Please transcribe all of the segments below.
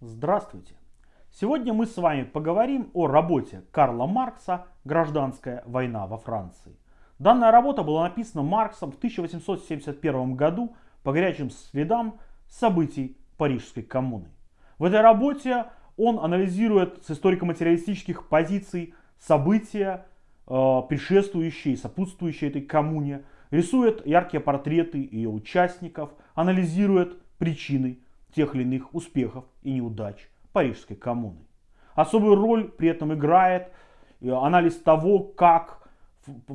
Здравствуйте! Сегодня мы с вами поговорим о работе Карла Маркса «Гражданская война во Франции». Данная работа была написана Марксом в 1871 году по горячим следам событий Парижской коммуны. В этой работе он анализирует с историко-материалистических позиций события, э, предшествующие и сопутствующие этой коммуне, рисует яркие портреты ее участников, анализирует причины тех или иных успехов и неудач Парижской коммуны. Особую роль при этом играет э, анализ того, как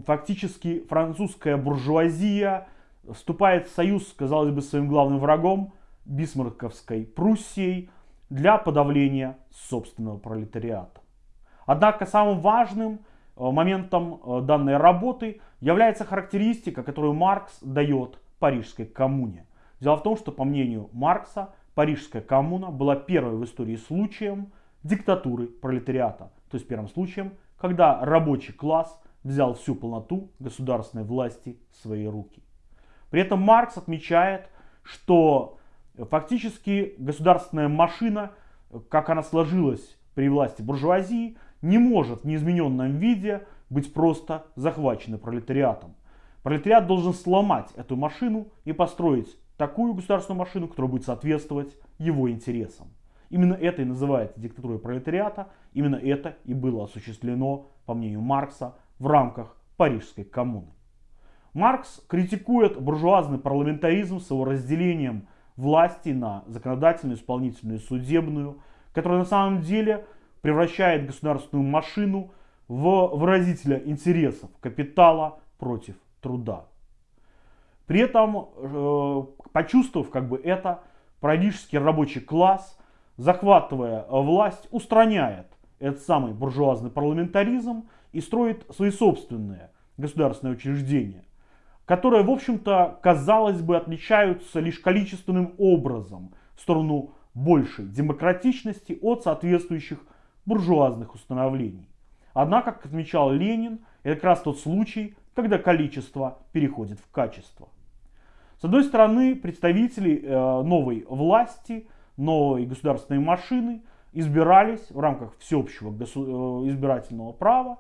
фактически французская буржуазия вступает в союз, казалось бы, своим главным врагом, бисмарковской Пруссией, для подавления собственного пролетариата. Однако самым важным э, моментом э, данной работы является характеристика, которую Маркс дает Парижской коммуне. Дело в том, что по мнению Маркса, Парижская коммуна была первой в истории случаем диктатуры пролетариата. То есть первым случаем, когда рабочий класс взял всю полноту государственной власти в свои руки. При этом Маркс отмечает, что фактически государственная машина, как она сложилась при власти буржуазии, не может в неизмененном виде быть просто захвачена пролетариатом. Пролетариат должен сломать эту машину и построить такую государственную машину, которая будет соответствовать его интересам. Именно это и называется диктатурой пролетариата, именно это и было осуществлено, по мнению Маркса, в рамках Парижской коммуны. Маркс критикует буржуазный парламентаризм с его разделением власти на законодательную, исполнительную и судебную, которая на самом деле превращает государственную машину в выразителя интересов капитала против труда. При этом, э, почувствовав как бы это, парадический рабочий класс, захватывая власть, устраняет этот самый буржуазный парламентаризм и строит свои собственные государственные учреждения, которые, в общем-то, казалось бы, отличаются лишь количественным образом в сторону большей демократичности от соответствующих буржуазных установлений. Однако, как отмечал Ленин, это как раз тот случай, когда количество переходит в качество. С одной стороны, представители э, новой власти, новой государственной машины избирались в рамках всеобщего э, избирательного права.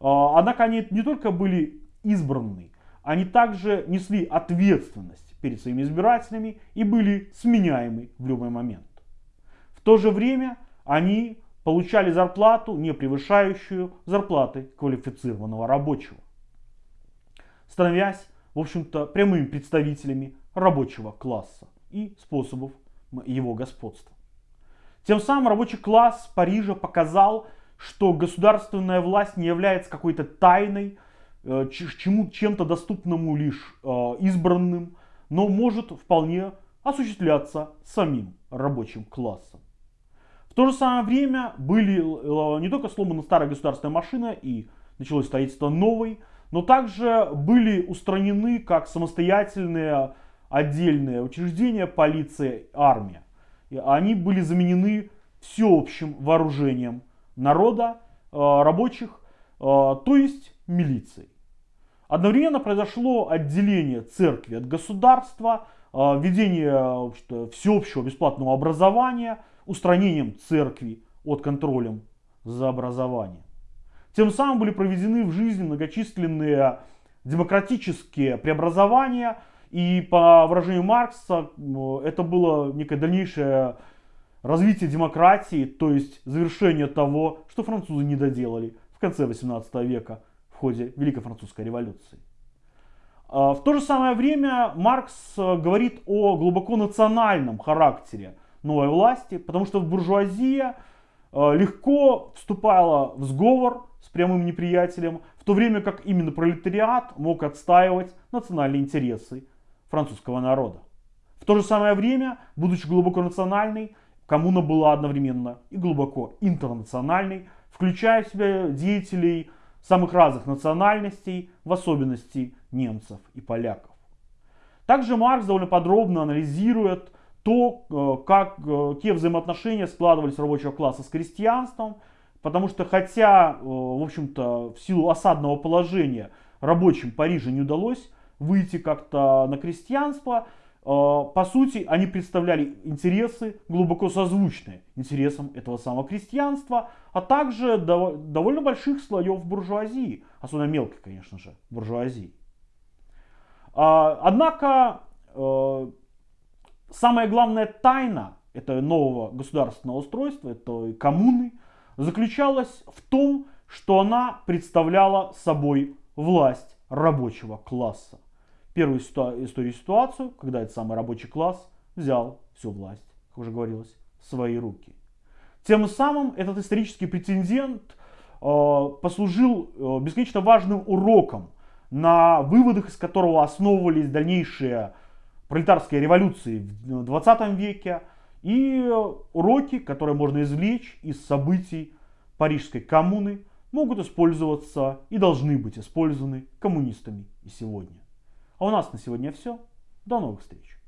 Э, однако они не только были избраны, они также несли ответственность перед своими избирателями и были сменяемы в любой момент. В то же время они получали зарплату, не превышающую зарплаты квалифицированного рабочего становясь, в общем-то, прямыми представителями рабочего класса и способов его господства. Тем самым рабочий класс Парижа показал, что государственная власть не является какой-то тайной, э, чем-то доступному лишь э, избранным, но может вполне осуществляться самим рабочим классом. В то же самое время были э, не только сломаны старая государственная машина и началось строительство новой, но также были устранены как самостоятельные отдельные учреждения полиция, армия. И они были заменены всеобщим вооружением народа, э, рабочих, э, то есть милицией. Одновременно произошло отделение церкви от государства, э, введение всеобщего бесплатного образования, устранением церкви от контролем за образованием. Тем самым были проведены в жизни многочисленные демократические преобразования, и по выражению Маркса это было некое дальнейшее развитие демократии, то есть завершение того, что французы не доделали в конце 18 века в ходе Великой Французской революции. А, в то же самое время Маркс говорит о глубоко национальном характере новой власти, потому что буржуазия легко вступала в сговор с прямым неприятелем, в то время как именно пролетариат мог отстаивать национальные интересы французского народа. В то же самое время, будучи глубоко национальной, коммуна была одновременно и глубоко интернациональной, включая в себя деятелей самых разных национальностей, в особенности немцев и поляков. Также Маркс довольно подробно анализирует то, э, как, э, какие взаимоотношения складывались рабочего класса с крестьянством, Потому что хотя, э, в общем-то, в силу осадного положения рабочим Парижа не удалось выйти как-то на крестьянство, по сути, они представляли интересы глубоко созвучные интересам этого самого крестьянства, а также довольно больших слоев буржуазии, особенно мелкой, конечно же, буржуазии. А, однако, э, самая главная тайна этого нового государственного устройства, этой коммуны, заключалась в том, что она представляла собой власть рабочего класса. Первую историю ситуацию, когда этот самый рабочий класс взял всю власть, как уже говорилось, в свои руки. Тем самым этот исторический прецедент э, послужил э, бесконечно важным уроком, на выводах из которого основывались дальнейшие пролетарские революции в 20 веке и уроки, которые можно извлечь из событий Парижской коммуны, могут использоваться и должны быть использованы коммунистами и сегодня. А у нас на сегодня все. До новых встреч.